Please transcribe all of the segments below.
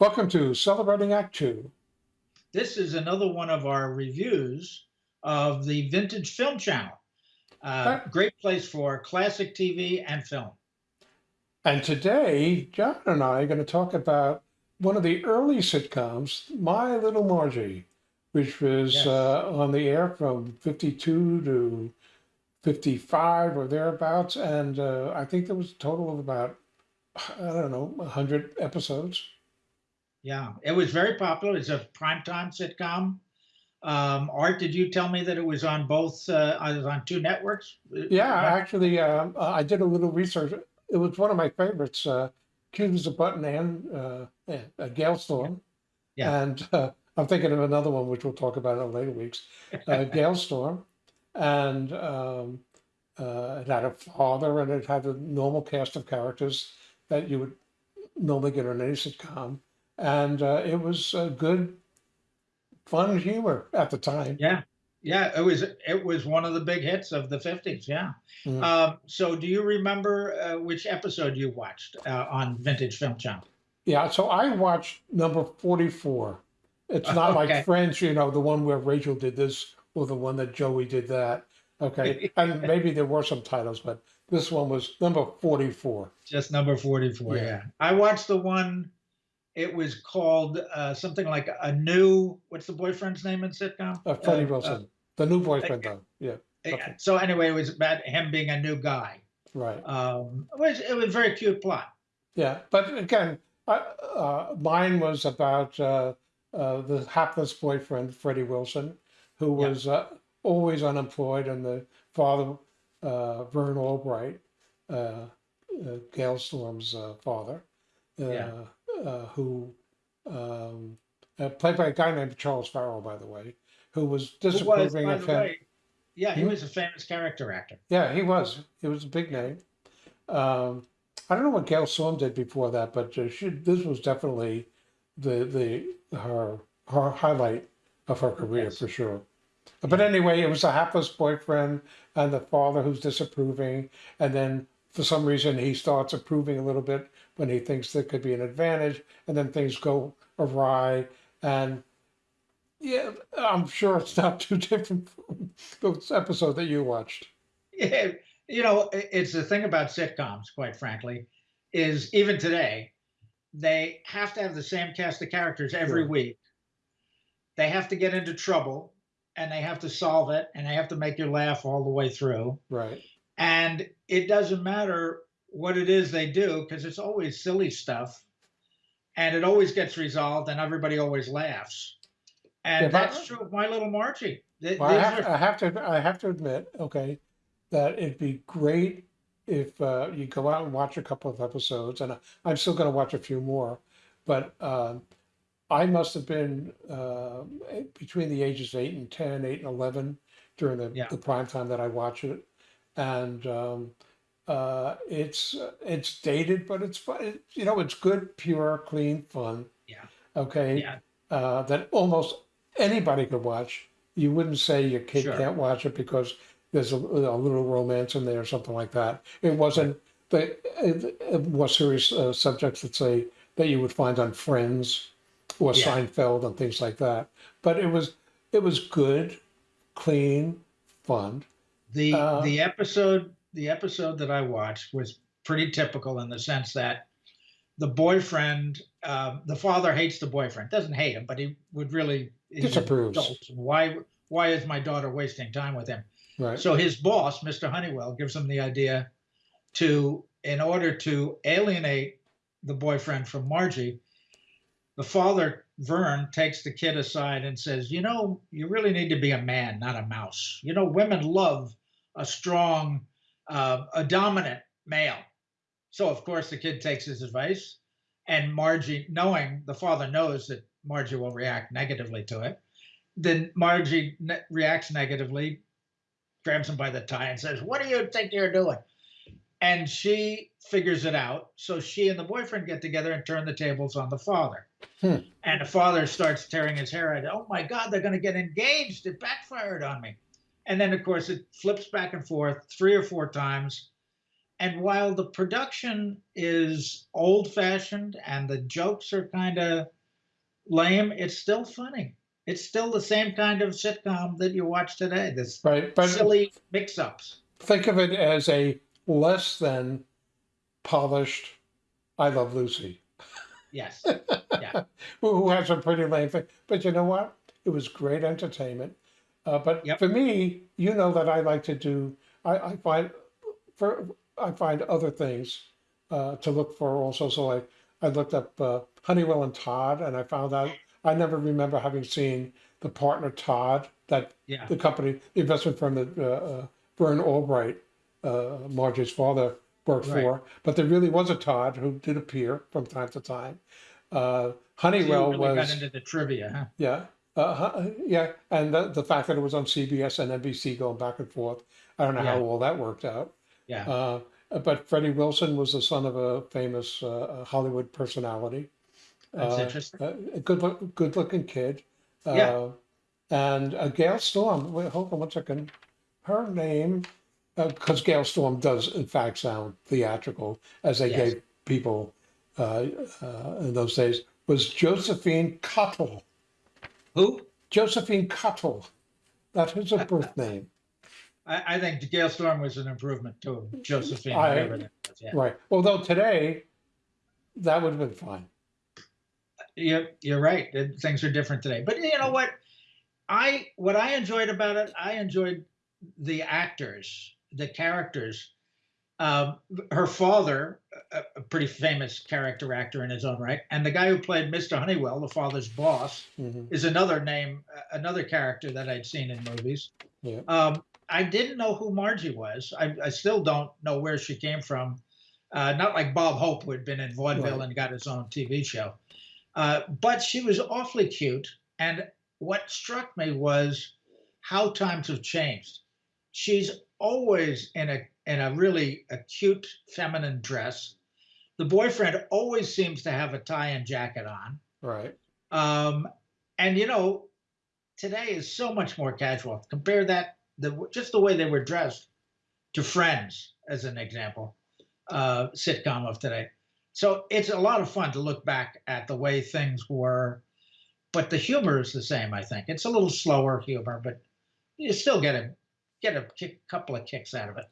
Welcome to Celebrating Act Two. This is another one of our reviews of the Vintage Film Channel. Uh, great place for classic TV and film. And today, John and I are going to talk about one of the early sitcoms, My Little Margie, which was Yes. uh, on the air from 52 to 55 or thereabouts. And uh, I think there was a total of about, I don't know, 100 episodes. Yeah, it was very popular. It's a primetime sitcom. Um, Art, did you tell me that it was on both? Uh, I was on two networks. Yeah, actually, um, uh, I did a little research. It was one of my favorites. Uh, Cute as a Button and uh, yeah, uh, Gale Storm. Yeah. And uh, I'm thinking of another one, which we'll talk about in later weeks. Uh, Gale Storm. And um, uh, it had a father and it had a normal cast of characters that you would normally get on any sitcom. And uh, it was uh, good, fun humor at the time. Yeah, yeah, it was it was one of the big hits of the fifties. Yeah. Mm. Um, so, do you remember uh, which episode you watched uh, on Vintage Film Channel? Yeah, so I watched number 44. It's not Okay. like Friends, you know, the one where Rachel did this or the one that Joey did that. Okay. and maybe there were some titles, but this one was number 44. Just number 44. Yeah. Yeah. I watched the one, it was called uh, something like a new, what's the boyfriend's name in sitcom? Uh, Freddie Uh, Wilson, the new boyfriend, though. Yeah, uh, okay. So, anyway, it was about him being a new guy. right. Um, it, was, it was a very cute plot. Yeah, but again, uh, uh, mine was about uh, uh, the hapless boyfriend, Freddie Wilson, who Yeah. was uh, always unemployed, and the father, uh, Vern Albright, uh, uh, Gale Storm's uh, father, uh, Yeah. Uh, who um, uh, played by a guy named Charles Farrell, by the way, who was Who was, disapproving of him. way, yeah, he Hmm? was a famous character actor. Yeah, he was. He was a big name. Um, I don't know what Gale Storm did before that, but uh, she, this was definitely the the her her highlight of her career Yes. for sure. But anyway, it was a hapless boyfriend and the father who's disapproving, and then for some reason he starts approving a little bit when he thinks there could be an advantage, and then things go awry. And yeah, I'm sure it's not too different from those episode that you watched. Yeah, you know, it's the thing about sitcoms, quite frankly, is even today, they have to have the same cast of characters every Sure. week. They have to get into trouble and they have to solve it and they have to make you laugh all the way through. Right. And it doesn't matter what it is they do because it's always silly stuff and it always gets resolved and everybody always laughs. And but- that's true of My Little Margie. Th- Well, I have, are- I have to, I have to admit, okay, that it'd be great if uh, you go out and watch a couple of episodes, and I- I'm still going to watch a few more, but um I must have been uh, between the ages of eight and 10, 8 and 11 during the, Yeah. the prime time that I watch it. And um, uh, it's it's dated, but it's fun. You know, it's good, pure, clean fun. Yeah. Okay. Yeah. Uh, that almost anybody could watch. You wouldn't say your kid Sure. can't watch it because there's a, a little romance in there or something like that. It wasn't the uh, more serious uh, subjects that say that you would find on Friends or Yeah. Seinfeld and things like that. But it was it was good, clean, fun. The Uh, the episode the episode that I watched was pretty typical in the sense that the boyfriend, um, the father hates the boyfriend. Doesn't hate him, but he would really an Disapproves. Why why is my daughter wasting time with him? Right. So his boss, Mr. Honeywell, gives him the idea to, in order to alienate the boyfriend from Margie, the father, Vern, takes the kid aside and says, You know, you really need to be a man, not a mouse. You know, women love a strong, uh, a dominant male. So, of course, the kid takes his advice. And Margie, knowing the father knows that Margie will react negatively to it, then Margie ne- reacts negatively, grabs him by the tie and says, What do you think you're doing? And she figures it out. So she and the boyfriend get together and turn the tables on the father. Hmm. And the father starts tearing his hair out. Oh my God, they're going to get engaged. It backfired on me. And then, of course, it flips back and forth three or four times. and while the production is old fashioned and the jokes are kind of lame, it's still funny. It's still the same kind of sitcom that you watch today. This Right, but silly mix ups. think of it as a less than polished I Love Lucy, Yes. who who has a pretty lame thing. But you know what? It was great entertainment. Uh, but Yep. for me, you know that I like to do. I, I find for I find other things uh, to look for also. So I I looked up uh, Honeywell and Todd, and I found out I never remember having seen the partner Todd that Yeah. the company, the investment firm that uh, uh, Vern Albright, uh, Margie's father, worked Right. for. But there really was a Todd who did appear from time to time. Uh, Honeywell you really got into the trivia, huh? yeah, uh, yeah, and the, the fact that it was on CBS and NBC going back and forth. I don't know how Yeah. all that worked out. Yeah. Uh, but Freddie Wilson was the son of a famous uh, Hollywood personality. That's uh, interesting. Uh, a good look, good looking kid. Uh, Yeah. And uh, Gale Storm. Wait, hold on one second. Her name, because Gale Storm does in fact sound theatrical, as they Yes. gave people uh, uh, in those days, was Josephine Cottle. Who? Josephine Cottle. That is her birth name. I, I think Gale Storm was an improvement to Josephine, I- was. Yeah. Right. Although today, that would have been fine. You're, you're right. Things are different today. But you know what? I what I enjoyed about it, I enjoyed the actors, the characters. Um, her father, a, pretty famous character actor in his own right, and the guy who played Mr. Honeywell, the father's boss, Mhm. is another name, another character that I'd seen in movies. Yeah. Um, I didn't know who Margie was. I, I still don't know where she came from. Uh, not like Bob Hope, who had been in vaudeville Right. and got his own TV show. Uh, but she was awfully cute. And what struck me was how times have changed. She's always in a in a really a cute feminine dress. The boyfriend always seems to have a tie and jacket on. Right. Um, and you know, today is so much more casual. Compare that the just the way they were dressed to Friends, as an example, uh, sitcom of today. So it's a lot of fun to look back at the way things were, but the humor is the same. I think it's a little slower humor, but you still get a get a kick, couple of kicks out of it.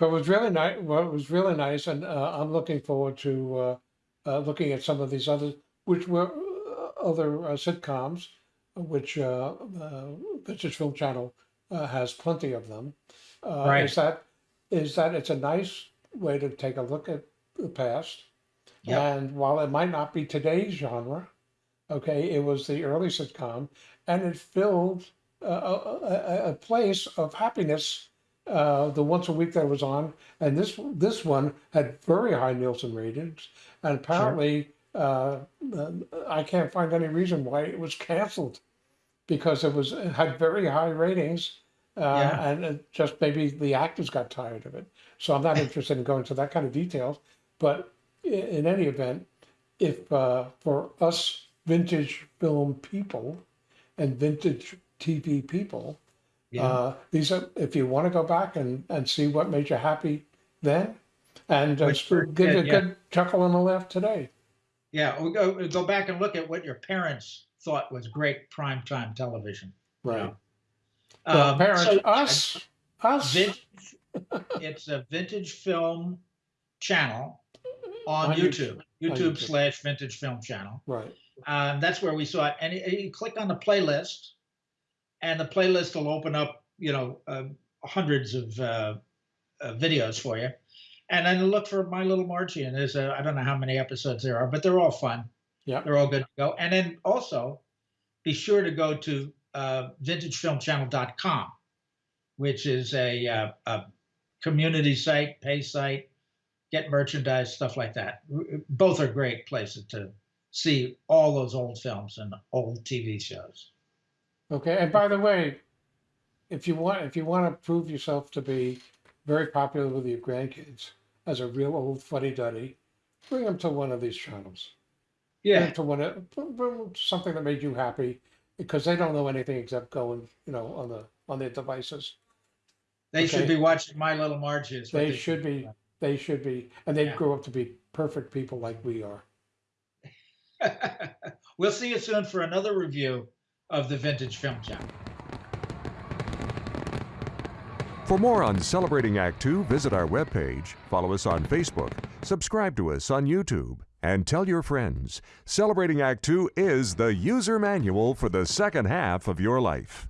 But it was really nice. Well, it was really nice, and uh, I'm looking forward to uh, uh, looking at some of these other, which were uh, other uh, sitcoms, which uh, uh, Vintage Film Channel uh, has plenty of them. Uh, Right. Is that is that it's a nice way to take a look at the past, Yep. and while it might not be today's genre, okay, it was the early sitcom, and it filled a, a- a place of happiness uh, the once a week that it was on, and this this one had very high Nielsen ratings, and apparently uh, uh, I can't find any reason why it was canceled, because it was it had very high ratings, uh, Yeah. and it just maybe the actors got tired of it. So I'm not interested in going into that kind of details, but in, in any event, if uh, for us vintage film people and vintage TV people, Yeah. uh, these are, if you want to go back and, and see what made you happy then, and uh, give you a good, yeah. good chuckle and a laugh today. yeah, we'll go, we'll go back and look at what your parents thought was great primetime television. you Right. know. Well, Um, parents, so, us, us. vintage, it's a vintage film channel on On YouTube. YouTube. YouTube slash vintage film channel. Right. Um, that's where we saw it. And you, you click on the playlist, and the playlist will open up, you know, uh, hundreds of uh, uh, videos for you. And then look for My Little Margie. And there's I don't know how many episodes there are, but they're all fun. Yeah. They're all good to go. And then also be sure to go to uh, vintagefilmchannel.com, which is a, uh, a community site, pay site, get merchandise, stuff like that. Both are great places to see all those old films and old TV shows. Okay. And by the way, if you want, if you want to prove yourself to be very popular with your grandkids as a real old fuddy duddy, bring them to one of these channels. Bring Yeah, them to one of something that made you happy, because they don't know anything except going, you know, on the on their devices. they should be watching My Little Margie. is what They should be they should be, and they'd Yeah. grow up to be perfect people like we are. we'll see you soon for another review of the Vintage Film Chat. For more on Celebrating Act Two, visit our webpage, follow us on Facebook, subscribe to us on YouTube, and tell your friends. Celebrating Act Two is the user manual for the second half of your life.